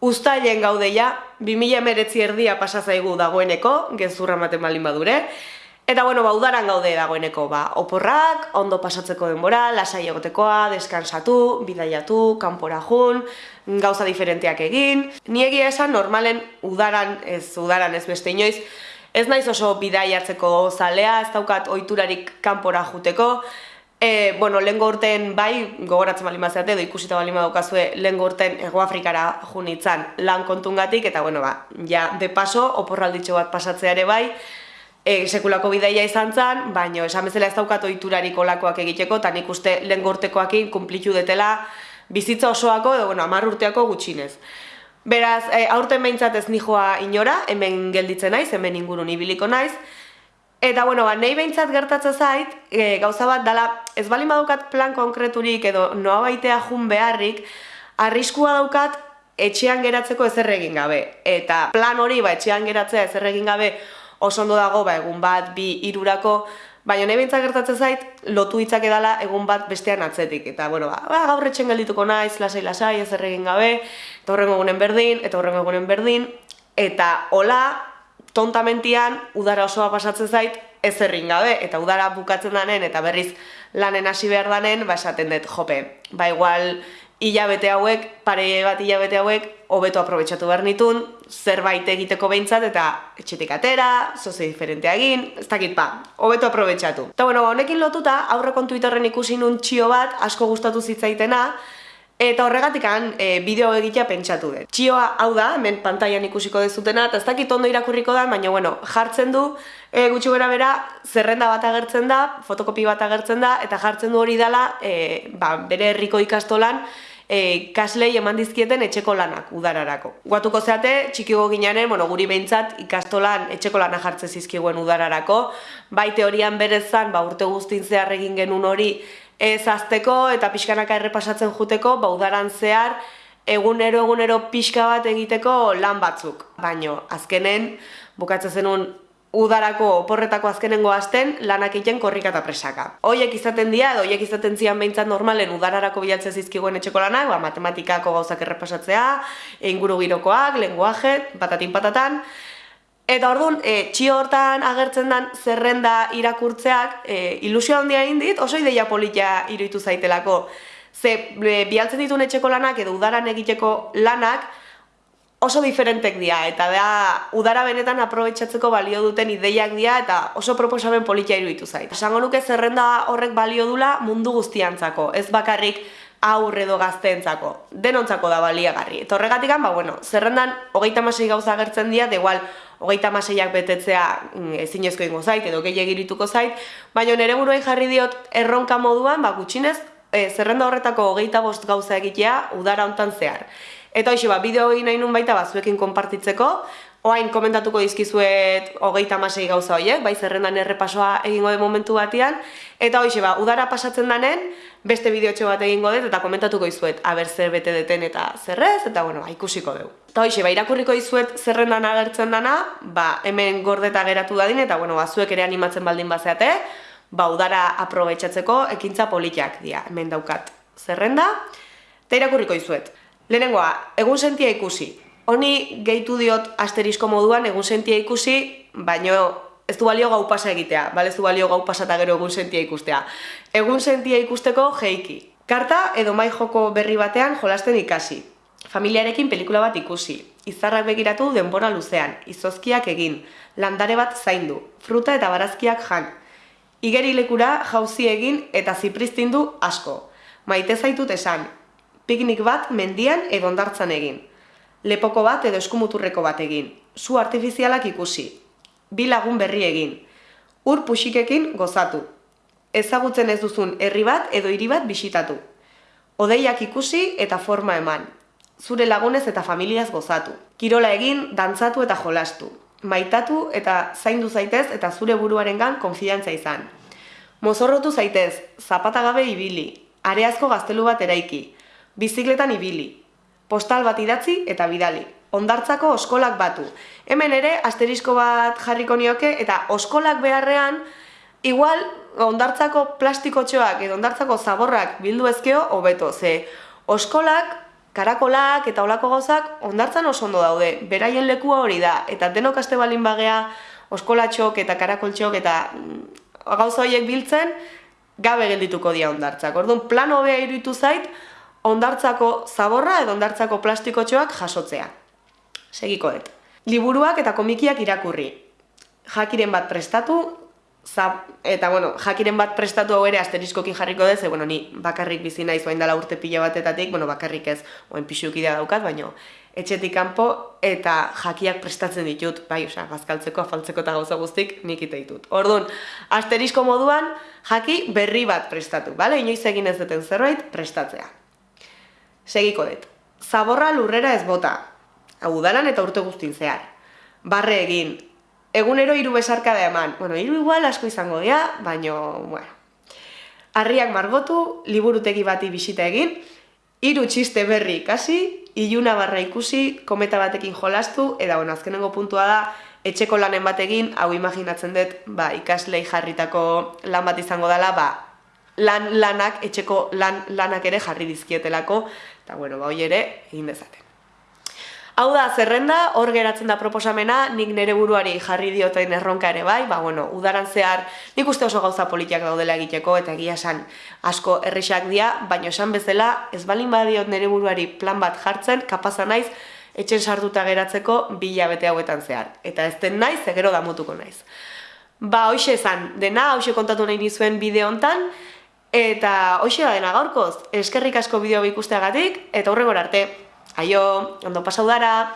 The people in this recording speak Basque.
Uztailen gaudeia, 2000 emeretzi erdia pasazaigu dagoeneko, gezurra maten balin badure, Eta bueno, ba, udaran gaude dagoeneko, ba, oporrak, ondo pasatzeko denbora, lasai egotekoa, deskansatu, bidaiatu, kanpora jun, gauza diferenteak egin. Ni egia esan, normalen udaran, ez udaran ez beste inoiz, ez naiz oso bidaiatzeko zalea, ez daukat ohiturarik kanpora juteko, E, bueno, lehen urten bai, gogoratzen bali mazeate, edo ikusita bali madukazue, lehen urten Ego Afrikara junitzan lan kontungatik, eta bueno, ba, ja, de paso, oporralditxo bat pasatzea ere bai, e, sekulako bidaia izan zen, baina esan bezala ez daukat oiturarik olakoak egiteko, eta nik uste lehen urtekoakin kumplitu detela bizitza osoako, edo bueno, amar urteako gutxinez. Beraz, e, aurten behintzat ez nijoa inora, hemen gelditzen naiz, hemen ingurun ibiliko naiz, Eta, bueno, ba, nahi behintzat gertatzen zait, e, gauza bat, dala, ez bali daukat plan konkreturik edo noa baitea jun beharrik, arriskua daukat etxean geratzeko ezer egin gabe. Eta plan hori, ba, etxean geratzea ezer egin gabe, oso ondo dago, ba, egun bat, bi, irurako, baina nahi behintzat gertatzen zait, lotu hitzak edala egun bat bestean atzetik. Eta, bueno, ba, ba gaur etxen geldituko naiz, lasai, lasai, ezer egin gabe, eta horrengo egunen berdin, eta horrengo egunen berdin, eta hola, tontamentian udara osoa pasatzen zait ez gabe eta udara bukatzen danen eta berriz lanen hasi behar danen ba esaten dut jope. Ba igual hilabete hauek, pare bat hilabete hauek hobeto aprobetxatu behar nitun, zerbait egiteko behintzat eta etxetik atera, zoze diferentea egin, ez dakit ba, hobeto aprobetxatu. Eta bueno, honekin lotuta, aurrekon Twitterren ikusi nun txio bat, asko gustatu zitzaitena, Eta horregatik han e, bideo egitea pentsatu dut. Txioa hau da, hemen pantailan ikusiko dezutena, eta ez dakit ondo irakurriko da, baina bueno, jartzen du e, gutxi bera bera, zerrenda bat agertzen da, fotokopi bat agertzen da, eta jartzen du hori dela e, ba, bere herriko ikastolan e, kaslei eman dizkieten etxeko lanak udararako. Guatuko zeate, txikigo ginaren, bueno, guri behintzat ikastolan etxeko lana jartzen zizkiguen udararako, bai teorian berezan, ba, urte guztin zehar egin genuen hori, ez azteko eta pixkanaka errepasatzen juteko, baudaran zehar, egunero egunero pixka bat egiteko lan batzuk. Baino, azkenen, bukatzen zenun udarako oporretako azkenengo hasten lanak egiten korrika eta presaka. Hoiek izaten dira, edo hoiek izaten zian behintzat normalen udararako bilatzen zizkiguen etxeko lanak, ba, matematikako gauzak errepasatzea, inguru girokoak, lenguaje, patatin patatan, Eta orduan, e, txio hortan agertzen den zerrenda irakurtzeak, e, ilusio handia egin dit, oso ideia politia iruditu zaitelako. Ze, e, bialtzen dituen etxeko lanak edo udaran egiteko lanak oso diferentek dira, eta da, udara benetan aprobetsatzeko balio duten ideiak dira, eta oso proposamen politia iruditu zait. Esango nuke zerrenda horrek balio dula mundu guztiantzako, ez bakarrik aurre edo gazteentzako, denontzako da baliagarri. Eta horregatik, ba, bueno, zerrendan hogeita masei gauza agertzen dira, de igual, hogeita maseiak betetzea mm, ezinezko ingo zait, edo gehi egirituko zait, baina nire buruai jarri diot erronka moduan, ba, gutxinez, e, zerrenda horretako hogeita bost gauza egitea udara hontan zehar. Eta hoxe, ba, bideo egin nahi nun baita, ba, zuekin konpartitzeko, Oain komentatuko dizkizuet hogeita masei gauza horiek, bai zerrendan errepasoa egingo den momentu batean. Eta hoxe ba, udara pasatzen danen, beste bideotxo bat egingo dut eta komentatuko dizuet aber zer bete deten eta zerrez, eta bueno, ba, ikusiko dugu. Eta hoxe, ba, irakurriko dizuet zerrendan agertzen dana, ba, hemen gordeta geratu dadin, eta bueno, ba, zuek ere animatzen baldin bazeate, ba, udara aprobetsatzeko ekintza politiak dira, hemen daukat zerrenda, eta irakurriko dizuet. Lehenengoa, egun sentia ikusi, Honi gehitu diot asterisko moduan egun sentia ikusi, baino ez du balio gau pasa egitea, bale ez du balio gau pasa eta gero egun sentia ikustea. Egun sentia ikusteko jeiki. Karta edo mai joko berri batean jolasten ikasi. Familiarekin pelikula bat ikusi. Izarrak begiratu denbora luzean, izozkiak egin, landare bat zaindu, fruta eta barazkiak jan. Igeri lekura jauzi egin eta zipristindu asko. Maite zaitut esan, piknik bat mendian edo ondartzan egin lepoko bat edo eskumuturreko bat egin, zu artifizialak ikusi, bi lagun berri egin, ur puxikekin gozatu, ezagutzen ez duzun herri bat edo hiri bat bisitatu, odeiak ikusi eta forma eman, zure lagunez eta familiaz gozatu, kirola egin, dantzatu eta jolastu, maitatu eta zaindu zaitez eta zure buruarengan konfidantza izan. Mozorrotu zaitez, zapata gabe ibili, areazko gaztelu bat eraiki, bizikletan ibili, postal bat idatzi eta bidali. Ondartzako oskolak batu. Hemen ere, asterisko bat jarriko nioke, eta oskolak beharrean, igual, ondartzako plastikotxoak edo ondartzako zaborrak bildu ezkeo, hobeto, ze oskolak karakolak eta olako gauzak ondartzan oso ondo daude, beraien lekua hori da, eta denok aste balin bagea, oskolatxok eta karakoltxok eta mm, gauza horiek biltzen, gabe geldituko dira ondartzak. Orduan, plan hobea iruditu zait, ondartzako zaborra edo ondartzako plastikotxoak jasotzea. Segiko dut. Liburuak eta komikiak irakurri. Jakiren bat prestatu, zap, eta bueno, jakiren bat prestatu hau ere asteriskokin jarriko dez, bueno, ni bakarrik bizi naiz orain dela urte pila batetatik, bueno, bakarrik ez, orain pixuki da daukat, baino etxetik kanpo eta jakiak prestatzen ditut, bai, osea, bazkaltzeko, afaltzeko eta gauza guztik nik ite ditut. Orduan, asterisko moduan jaki berri bat prestatu, bale? Inoiz egin ez duten zerbait prestatzea. Segiko dut. Zaborra lurrera ez bota. Hau udaran eta urte guztin zehar. Barre egin, egunero hiru besarka da eman. Bueno, hiru igual asko izango dira, baino, bueno. Arriak margotu, liburutegi bati bisita egin, hiru txiste berri ikasi, iluna barra ikusi, kometa batekin jolastu, eta bueno, azkenengo puntua da, etxeko lanen batekin, hau imaginatzen dut, ba, ikaslei jarritako lan bat izango dela, ba, lan lanak, etxeko lan lanak ere jarri dizkietelako, eta bueno, ba, hoi ere, egin dezaten. Hau da, zerrenda, hor geratzen da proposamena, nik nire buruari jarri diotain erronka ere bai, ba, bueno, udaran zehar, nik uste oso gauza politiak daudela egiteko, eta egia esan asko errexak dira, baina esan bezala, ez balin badiot nire buruari plan bat jartzen, kapaza naiz, etxen sartuta geratzeko bila bete hauetan zehar. Eta ez den naiz, egero damutuko naiz. Ba, hoxe esan, dena, hoxe kontatu nahi nizuen bideo hontan, eta hoxe da dena gaurkoz, eskerrik asko bideo ikusteagatik, eta horregor arte, Aio, ondo pasau dara!